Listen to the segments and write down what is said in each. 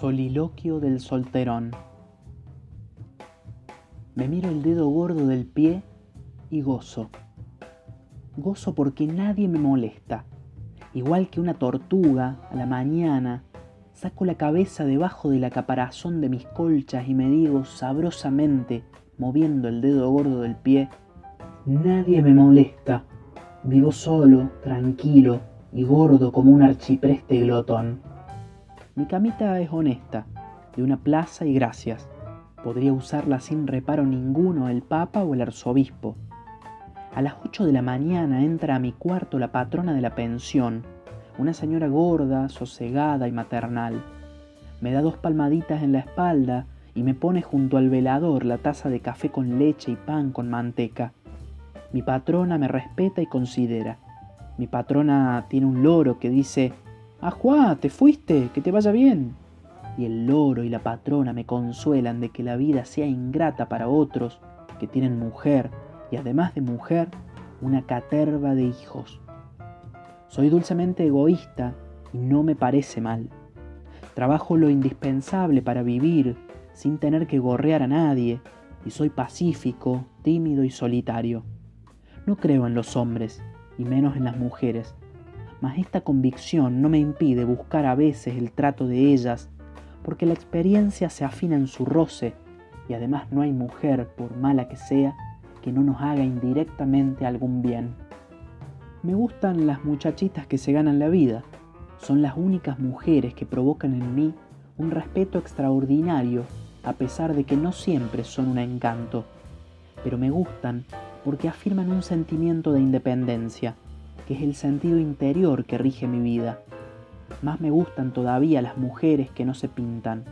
Soliloquio del solterón. Me miro el dedo gordo del pie y gozo. Gozo porque nadie me molesta. Igual que una tortuga, a la mañana, saco la cabeza debajo de la caparazón de mis colchas y me digo sabrosamente, moviendo el dedo gordo del pie, nadie me molesta. Vivo solo, tranquilo y gordo como un archipreste glotón. Mi camita es honesta, de una plaza y gracias. Podría usarla sin reparo ninguno el papa o el arzobispo. A las ocho de la mañana entra a mi cuarto la patrona de la pensión, una señora gorda, sosegada y maternal. Me da dos palmaditas en la espalda y me pone junto al velador la taza de café con leche y pan con manteca. Mi patrona me respeta y considera. Mi patrona tiene un loro que dice Ajuá, te fuiste, que te vaya bien. Y el loro y la patrona me consuelan de que la vida sea ingrata para otros que tienen mujer y además de mujer, una caterva de hijos. Soy dulcemente egoísta y no me parece mal. Trabajo lo indispensable para vivir sin tener que gorrear a nadie y soy pacífico, tímido y solitario. No creo en los hombres y menos en las mujeres mas esta convicción no me impide buscar a veces el trato de ellas, porque la experiencia se afina en su roce, y además no hay mujer, por mala que sea, que no nos haga indirectamente algún bien. Me gustan las muchachitas que se ganan la vida, son las únicas mujeres que provocan en mí un respeto extraordinario, a pesar de que no siempre son un encanto, pero me gustan porque afirman un sentimiento de independencia, que es el sentido interior que rige mi vida. Más me gustan todavía las mujeres que no se pintan,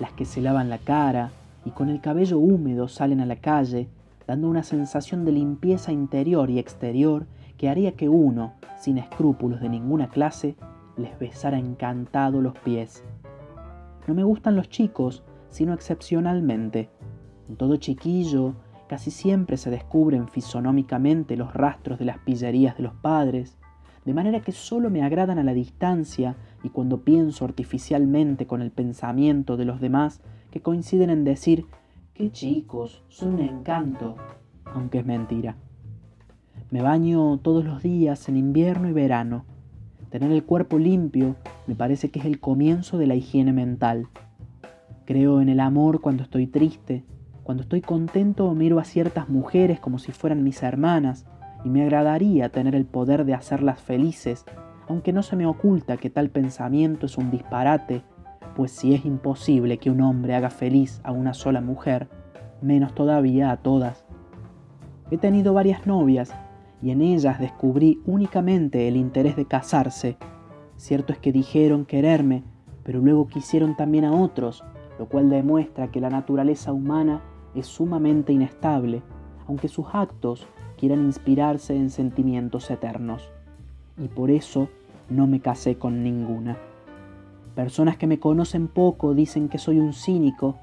las que se lavan la cara y con el cabello húmedo salen a la calle, dando una sensación de limpieza interior y exterior que haría que uno, sin escrúpulos de ninguna clase, les besara encantado los pies. No me gustan los chicos, sino excepcionalmente. En todo chiquillo Casi siempre se descubren fisonómicamente los rastros de las pillerías de los padres, de manera que solo me agradan a la distancia y cuando pienso artificialmente con el pensamiento de los demás que coinciden en decir, qué chicos, son un encanto, aunque es mentira. Me baño todos los días en invierno y verano. Tener el cuerpo limpio me parece que es el comienzo de la higiene mental. Creo en el amor cuando estoy triste cuando estoy contento miro a ciertas mujeres como si fueran mis hermanas y me agradaría tener el poder de hacerlas felices, aunque no se me oculta que tal pensamiento es un disparate, pues si es imposible que un hombre haga feliz a una sola mujer, menos todavía a todas. He tenido varias novias y en ellas descubrí únicamente el interés de casarse. Cierto es que dijeron quererme, pero luego quisieron también a otros, lo cual demuestra que la naturaleza humana es sumamente inestable, aunque sus actos quieran inspirarse en sentimientos eternos. Y por eso no me casé con ninguna. Personas que me conocen poco dicen que soy un cínico.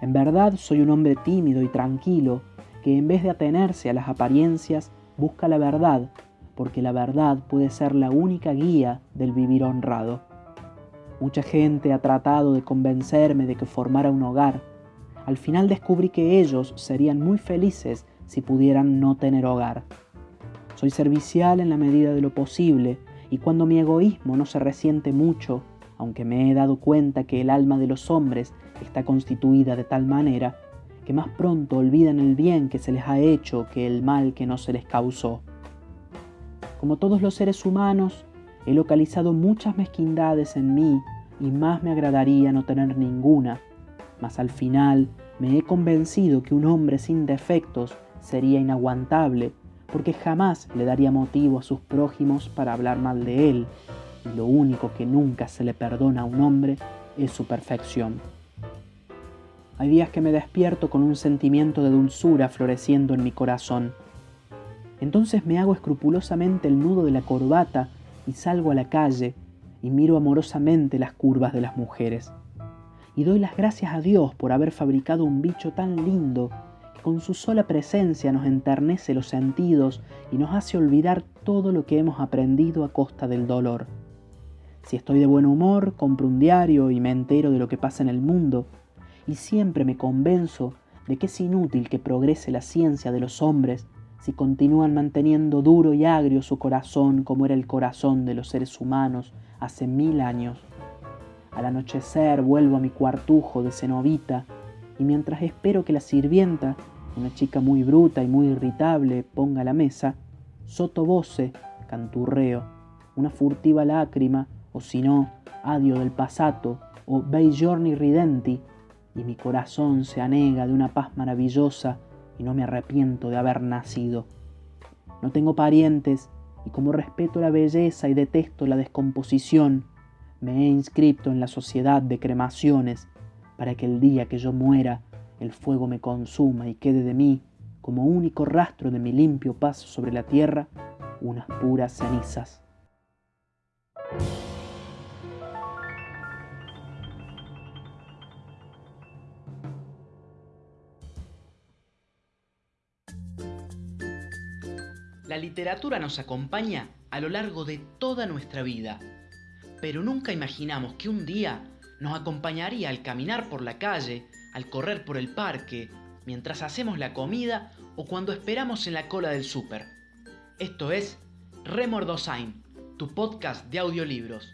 En verdad soy un hombre tímido y tranquilo, que en vez de atenerse a las apariencias, busca la verdad, porque la verdad puede ser la única guía del vivir honrado. Mucha gente ha tratado de convencerme de que formara un hogar, al final descubrí que ellos serían muy felices si pudieran no tener hogar. Soy servicial en la medida de lo posible y cuando mi egoísmo no se resiente mucho, aunque me he dado cuenta que el alma de los hombres está constituida de tal manera que más pronto olvidan el bien que se les ha hecho que el mal que no se les causó. Como todos los seres humanos, he localizado muchas mezquindades en mí y más me agradaría no tener ninguna, mas al final me he convencido que un hombre sin defectos sería inaguantable, porque jamás le daría motivo a sus prójimos para hablar mal de él, y lo único que nunca se le perdona a un hombre es su perfección. Hay días que me despierto con un sentimiento de dulzura floreciendo en mi corazón. Entonces me hago escrupulosamente el nudo de la corbata y salgo a la calle y miro amorosamente las curvas de las mujeres y doy las gracias a Dios por haber fabricado un bicho tan lindo que con su sola presencia nos enternece los sentidos y nos hace olvidar todo lo que hemos aprendido a costa del dolor. Si estoy de buen humor, compro un diario y me entero de lo que pasa en el mundo. Y siempre me convenzo de que es inútil que progrese la ciencia de los hombres si continúan manteniendo duro y agrio su corazón como era el corazón de los seres humanos hace mil años. Al anochecer vuelvo a mi cuartujo de cenovita y mientras espero que la sirvienta, una chica muy bruta y muy irritable, ponga la mesa, soto voce, canturreo, una furtiva lágrima, o si no, adio del pasato, o bei giorni ridenti, y mi corazón se anega de una paz maravillosa y no me arrepiento de haber nacido. No tengo parientes y como respeto la belleza y detesto la descomposición, me he inscrito en la sociedad de cremaciones para que el día que yo muera el fuego me consuma y quede de mí, como único rastro de mi limpio paso sobre la tierra, unas puras cenizas. La literatura nos acompaña a lo largo de toda nuestra vida, pero nunca imaginamos que un día nos acompañaría al caminar por la calle, al correr por el parque, mientras hacemos la comida o cuando esperamos en la cola del súper. Esto es Remordosain, tu podcast de audiolibros.